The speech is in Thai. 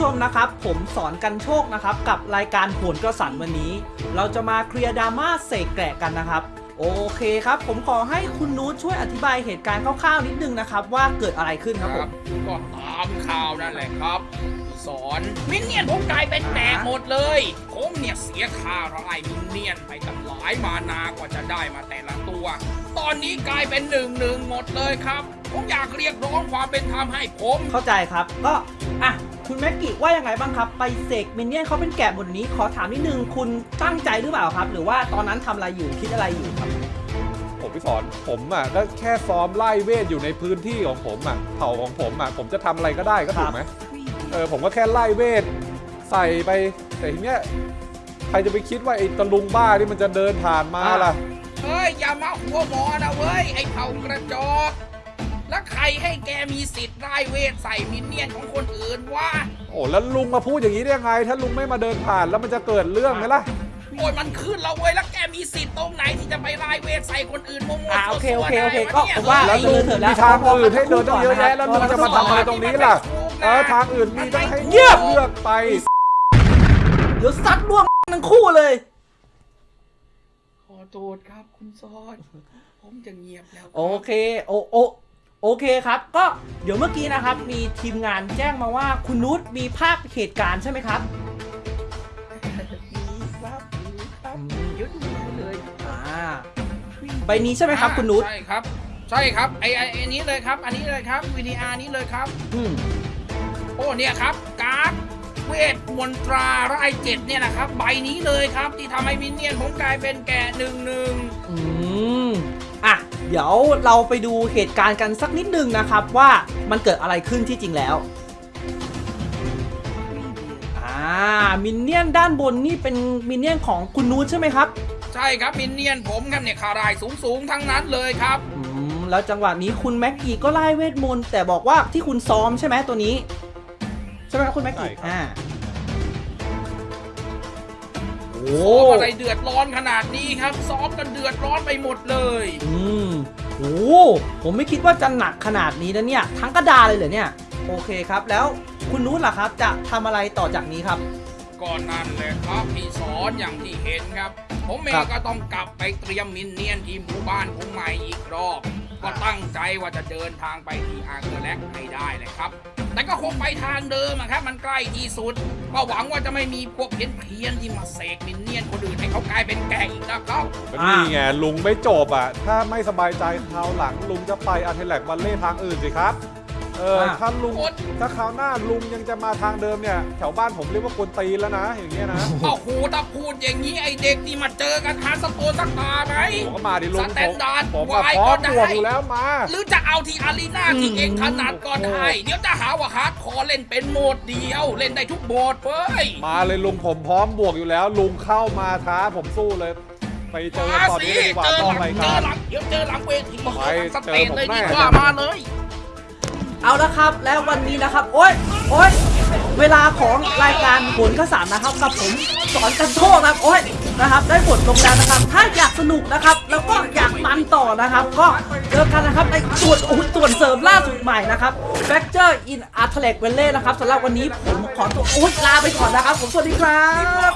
ชมนะครับ ผมสอนกันโชคนะครับ กับรายการโหนกระสันวันนี้ เราจะมาเคลียร์ดราม่าเสกแกะกันนะครับ โอเคครับ ผมขอให้คุณนูตช่วยอธิบายเหตุการณ์คร่าวๆนิดนึงนะครับ ว่าเกิดอะไรขึ้นครับผมก็ตามข่าวนั่นแหละครับ สอนมินเนี่ยนผมกลายเป็นแตกหมดเลยผมเนี่ยเสียค่าไร่มินเนี่ยนไปตั้งหลายมานากว่าจะได้มาแต่ละตัว ตอนนี้กลายเป็นหนึ่งหนึ่งหมดเลยครับ ผมอยากเรียกร้องความเป็นธรรมให้ผม เข้าใจครับ ก็อะ คุณแม็กกี้ว่ายังไงบ้างครับ ไปเสกมินเนี่ยนเขาเป็นแกะบนนี้ ขอถามนิดนึง คุณตั้งใจหรือเปล่าครับ หรือว่าตอนนั้นทำอะไรอยู่ คิดอะไรอยู่ครับ ผมพี่สอนผมอะก็แค่ซ้อมไล่เวทอยู่ในพื้นที่ของผมอะเผ่าของผมอะผมจะทำอะไรก็ได้ก็ถูกไหมเออผมก็แค่ไล่เวทใส่ไป แต่ทีเนี้ยใครจะไปคิดว่าไอ้ตะลุงบ้าที่มันจะเดินผ่านมาล่ะเฮ้ยอย่ามาหัวหมอนะเว้ยไอ้เผากระจอกแล้วใครให้แกมีสิทธิ์ได้เวทใส่มินเนี่ยนของคนอื่นวะ โอ้แล้วลุงมาพูดอย่างนี้ได้ยังไง ถ้าลุงไม่มาเดินผ่านแล้วมันจะเกิดเรื่องไหมล่ะโอ้ยมันขึ้นเราเว้ยแล้วแกมีสิทธิ์ตรงไหนที่จะไปไล่เวทใส่คนอื่นมั่วๆอ่าโอเคซั่วๆโอเคโอเคได้ก็วะผมว่าแล้วลุงเดินเถอะแล้วมีทางอื่นให้เดินตั้งเยอะแยะแล้วลุงจะมาทำอะไรตรงนี้ล่ะเออทางอื่นมีต้องให้เงียบเลือกไปเดี๋ยวซัดร่วงทั้งคู่เลย ขอโทษครับคุณซอดผมจะเงียบแล้วรับโอเค โอโอ โอเคครับ ก็เดี๋ยวเมื่อกี้นะครับ มีทีมงานแจ้งมาว่าคุณนุชมีภาพเหตุการณ์ใช่ไหมครับมีครับมีครับยึดมาเลยอ่าใบนี้ใช่ไหมครับ คุณนุชใช่ครับ ใช่ครับไอ้ไอ้ไอ้นี้เลยครับ อันนี้เลยครับวิดีอาร์นี้เลยครับ อืมโอ้เนี่ยครับการ์ดเวทมนตราไร่เจ็ดเนี่ยนะครับ ใบนี้เลยครับ ที่ทำให้มินเนี่ยนผมกลายเป็นแก่หนึ่งหนึ่งอืมอะ เดี๋ยวเราไปดูเหตุการณ์กันสักนิดนึงนะครับว่ามันเกิดอะไรขึ้นที่จริงแล้วอ่ามินเนี่ยนด้านบนนี่เป็นมินเนี่ยนของคุณนูชใช่ไหมครับใช่ครับมินเนี่ยนผมครับเนี่ยคารายสูงสูงๆ ทั้งนั้นเลยครับ อืมแล้วจังหวะนี้คุณแม็กกี้ก็ไล่เวทมนต์แต่บอกว่าที่คุณซ้อมใช่ไหมตัวนี้ ใช่ไหมครับคุณแม็กกี้ใช่ครับอ่า ซ้อมอะไรเดือดร้อนขนาดนี้ครับ ซ้อมกันเดือดร้อนไปหมดเลย อืมโอ้ผมไม่คิดว่าจะหนักขนาดนี้นะเนี่ย ทั้งกระดาษเลยเหรอเนี่ย โอเคครับ แล้วคุณนุชล่ะครับ จะทำอะไรต่อจากนี้ครับก่อนนั่นเลยครับที่สอนอย่างที่เห็นครับ ผมเอครังบก็ต้องกลับไปเตรียมมินเนี่ยนที่หมู่บ้านผมใหม่อีกรอบ ก็ตั้งใจว่าจะเดินทางไปที่อาร์เกอร์แลกให้ได้เลยครับ แต่ก็คงไปทางเดิมอะครับ มันใกล้ที่สุด ก็หวังว่าจะไม่มีพวกเพี้ยนเพียนที่มาเสกมินเนี่ยนคนอื่นให้เขากลายเป็นแก่อีกนะครับนี่ไงลุงไม่จบอะ ถ้าไม่สบายใจคราวหลังลุงจะไปอาเทแลกวันเล่ทางอื่นสิครับ เอออะถ้าลุงโอ๊ยถ้าคราวหน้าลุงยังจะมาทางเดิมเนี่ย แถวบ้านผมเรียกว่าคนตีนแล้วนะ อย่างเงี้ยนะโอ้โหถ้าพูดอย่างนี้ไอเด็กที่มาเจอกันหาสโตนสักตาไหมผมก็มาดิลุงสแตนดาร์ดผมผมอะวายพร้อมก็ได้บวกอยู่แล้วมา หรือจะเอาที่อารีนาที่อืมเองถนัดก่อนให้เดี๋ยวจะหาว่าฮาร์ดคอร์เล่นเป็นโหมดเดียว เล่นได้ทุกโหมดเว้ยมาเลยลุงผมพร้อมบวกอยู่แล้ว ลุงเข้ามาท้าผมสู้เลยไปเจอมาตอนสินี้เลยดีกว่าเจอต้อหงลังรายเจกาอรหลังเดี๋ยวเจอหลังเวทีไปสเตจเลยเจอผมแน่ดีกว่ามาเลย เอาละครับ แล้ววันนี้นะครับ โอ๊ยโอ๊ยเวลาของรายการผลกระสานนะครับกับผมสอนกันโชคนะครับโอ๊ยนะครับได้บทลงแล้วนะครับ ถ้าอยากสนุกนะครับ แล้วก็อยากมันต่อนะครับ ก็เจอกันนะครับในส่วนโอ้ยส่วนเสริมล่าสุดใหม่นะครับ Factor in a t h l e t v a l l e y นะครับสำหรับวันนี้ผมขอตัวโอ๊ยลาไปก่อนนะครับ ผมสวัสดีครับ